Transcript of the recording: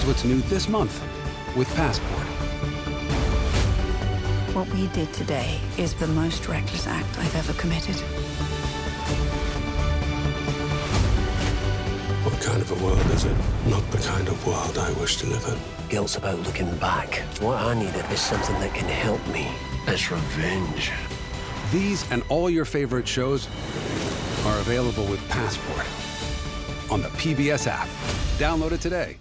Here's what's new this month with Passport. What we did today is the most reckless act I've ever committed. What kind of a world is it? Not the kind of world I wish to live in. Guilt's about looking back. What I needed is something that can help me. It's revenge. These and all your favorite shows are available with Passport on the PBS app. Download it today.